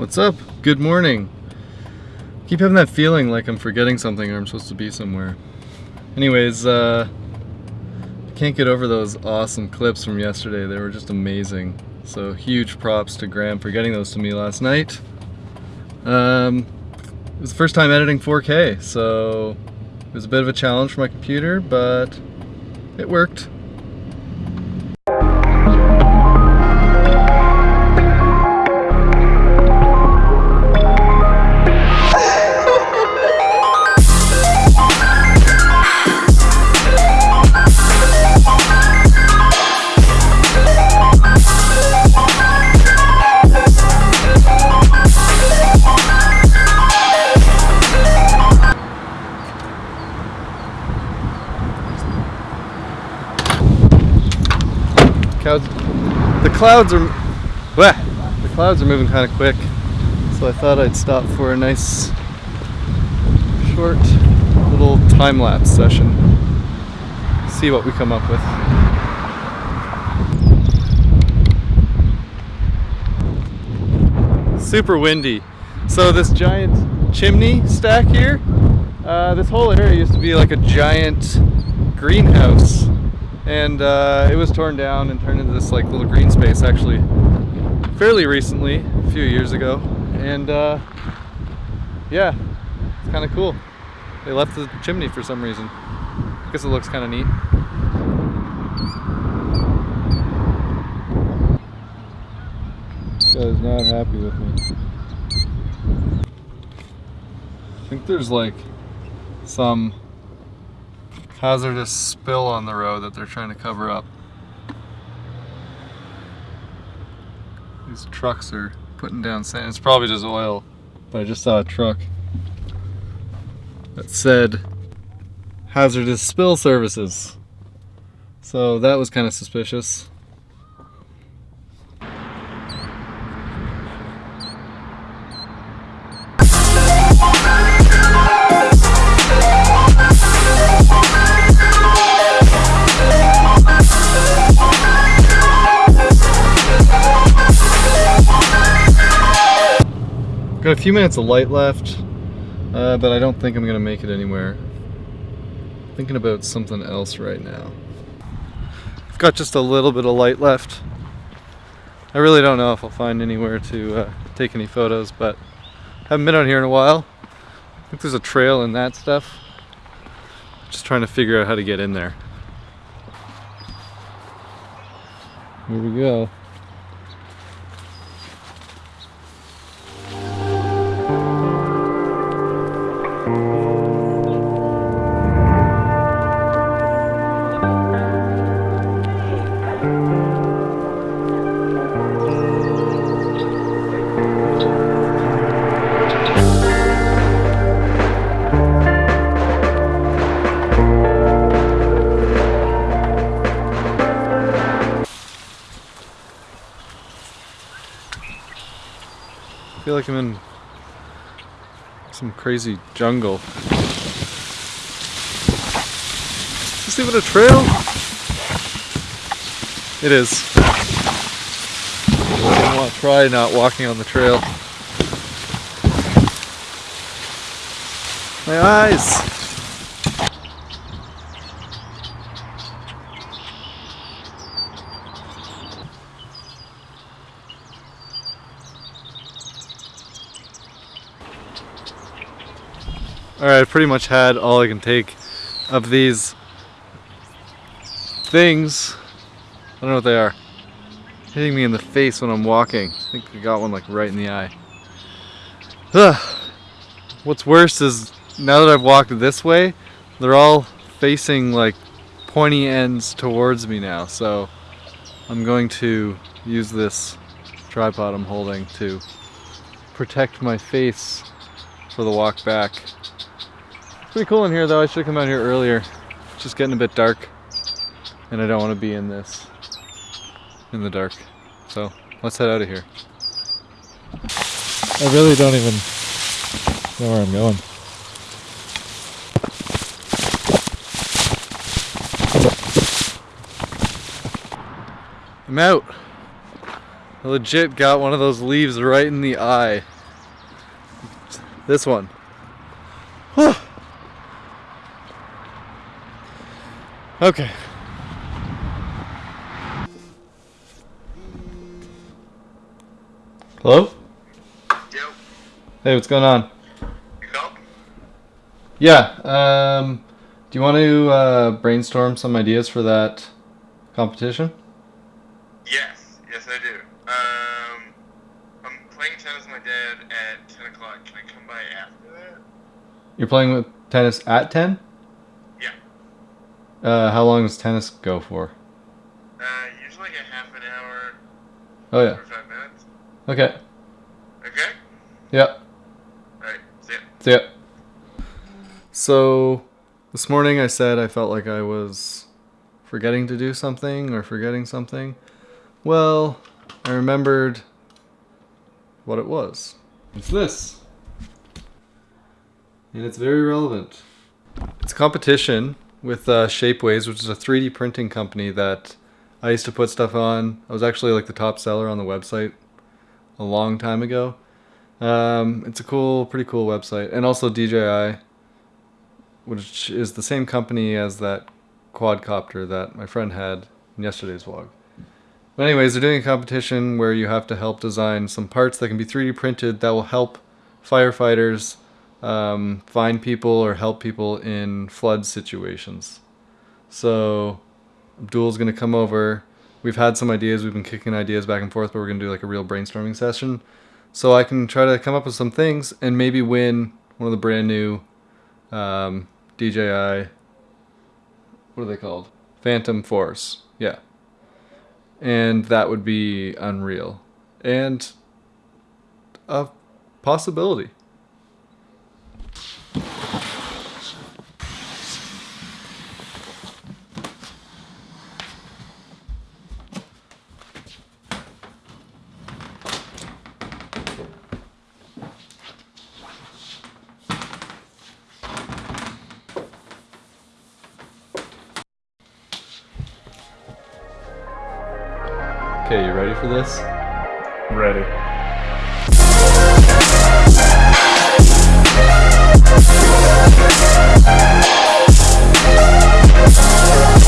What's up? Good morning. Keep having that feeling like I'm forgetting something or I'm supposed to be somewhere. Anyways, uh, can't get over those awesome clips from yesterday. They were just amazing. So huge props to Graham for getting those to me last night. Um, it was the first time editing 4K, so it was a bit of a challenge for my computer, but it worked. The clouds are, bleh, the clouds are moving kind of quick, so I thought I'd stop for a nice, short, little time lapse session. See what we come up with. Super windy. So this giant chimney stack here, uh, this whole area used to be like a giant greenhouse and uh, it was torn down and turned into this like little green space actually fairly recently a few years ago. And uh, yeah it's kind of cool. They left the chimney for some reason. I guess it looks kind of neat this not happy with me. I think there's like some hazardous spill on the road that they're trying to cover up. These trucks are putting down sand. It's probably just oil, but I just saw a truck that said hazardous spill services. So that was kind of suspicious. Got a few minutes of light left, uh, but I don't think I'm gonna make it anywhere. Thinking about something else right now. I've got just a little bit of light left. I really don't know if I'll find anywhere to uh, take any photos, but haven't been out here in a while. I think there's a trail and that stuff. Just trying to figure out how to get in there. Here we go. Feel like I'm in some crazy jungle. Is this even a trail? It is. I want to try not walking on the trail. My eyes! Alright, I pretty much had all I can take of these things. I don't know what they are. Hitting me in the face when I'm walking. I think I got one like right in the eye. Ugh. What's worse is now that I've walked this way, they're all facing like pointy ends towards me now. So I'm going to use this tripod I'm holding to protect my face for the walk back. Pretty cool in here though. I should have come out here earlier. It's just getting a bit dark and I don't want to be in this in the dark. So let's head out of here. I really don't even know where I'm going. I'm out. I legit got one of those leaves right in the eye. This one. Okay. Hello? Yo, Hey, what's going on? you? Yeah, um, do you want to uh, brainstorm some ideas for that competition? Yes, yes I do. Um, I'm playing tennis with my dad at 10 o'clock. Can I come by after that? You're playing with tennis at 10? Uh, how long does tennis go for? Uh, usually like a half an hour, Oh, yeah. 45 minutes. Okay. Okay? Yeah. Alright, see ya. See ya. So, this morning I said I felt like I was forgetting to do something or forgetting something. Well, I remembered what it was. It's this. And it's very relevant. It's a competition with uh, Shapeways, which is a 3D printing company that I used to put stuff on. I was actually like the top seller on the website a long time ago. Um, it's a cool, pretty cool website, and also DJI, which is the same company as that quadcopter that my friend had in yesterday's vlog. But anyways, they're doing a competition where you have to help design some parts that can be 3D printed that will help firefighters um, find people or help people in flood situations. So Abdul's gonna come over. We've had some ideas. We've been kicking ideas back and forth, but we're gonna do like a real brainstorming session so I can try to come up with some things and maybe win one of the brand new um, DJI. What are they called? Phantom 4. Yeah. And that would be unreal. And a possibility. Okay, you ready for this? Ready. That's